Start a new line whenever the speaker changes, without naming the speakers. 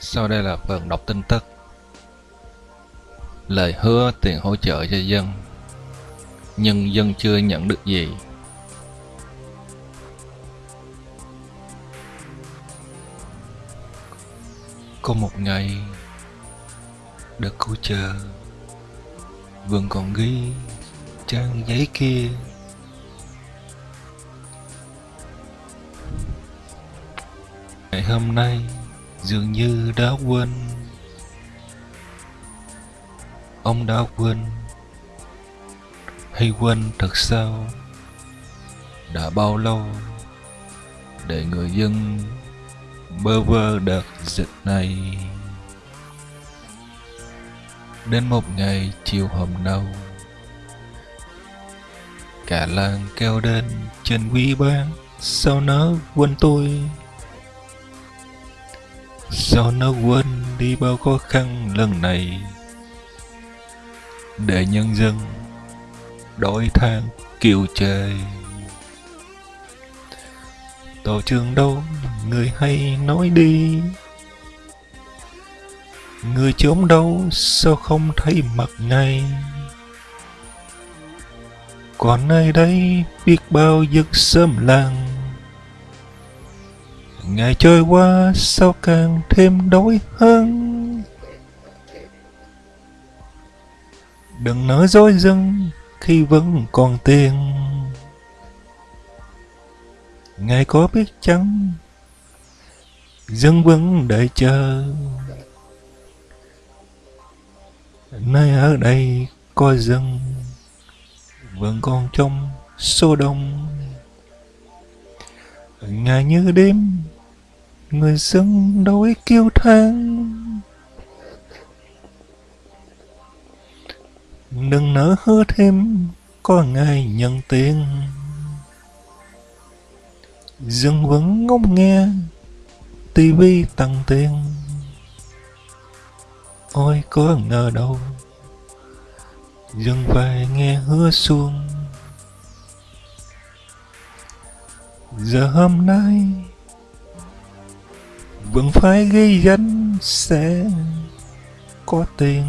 Sau đây là phần đọc tin tức. Lời hứa tiền hỗ trợ cho dân, Nhưng dân chưa nhận được gì. Có một ngày, Đất cứu chờ Vẫn còn ghi trang giấy kia. Ngày hôm nay dường như đã quên. Ông đã quên. Hay quên thật sao? Đã bao lâu Để người dân bơ vơ đợt dịch này? Đến một ngày chiều hôm nào, Cả làng kêu đến trên quý ban Sao nó quên tôi? Sao nó quên đi bao khó khăn lần này, Để nhân dân đổi than kiều trời. Tổ trường đâu, người hay nói đi. Người trốn đâu, sao không thấy mặt ngay? Còn nơi đây biết bao giấc sớm làng Ngày trôi qua, sao càng thêm đói hơn? Đừng nói dối dân khi vẫn còn tiền. Ngài có biết chăng Dân vẫn đợi chờ. Nơi ở đây có dân Vẫn còn trong số đông. Ngày như đêm Người dân đói kêu than. Đừng nỡ hứa thêm, Có ngày nhận tiền. Dân vẫn ngóng nghe, tivi tăng tiền. Ôi, có ngờ đâu. Dân phải nghe hứa xuông Giờ hôm nay vẫn phải ghi gánh sẽ có tiền.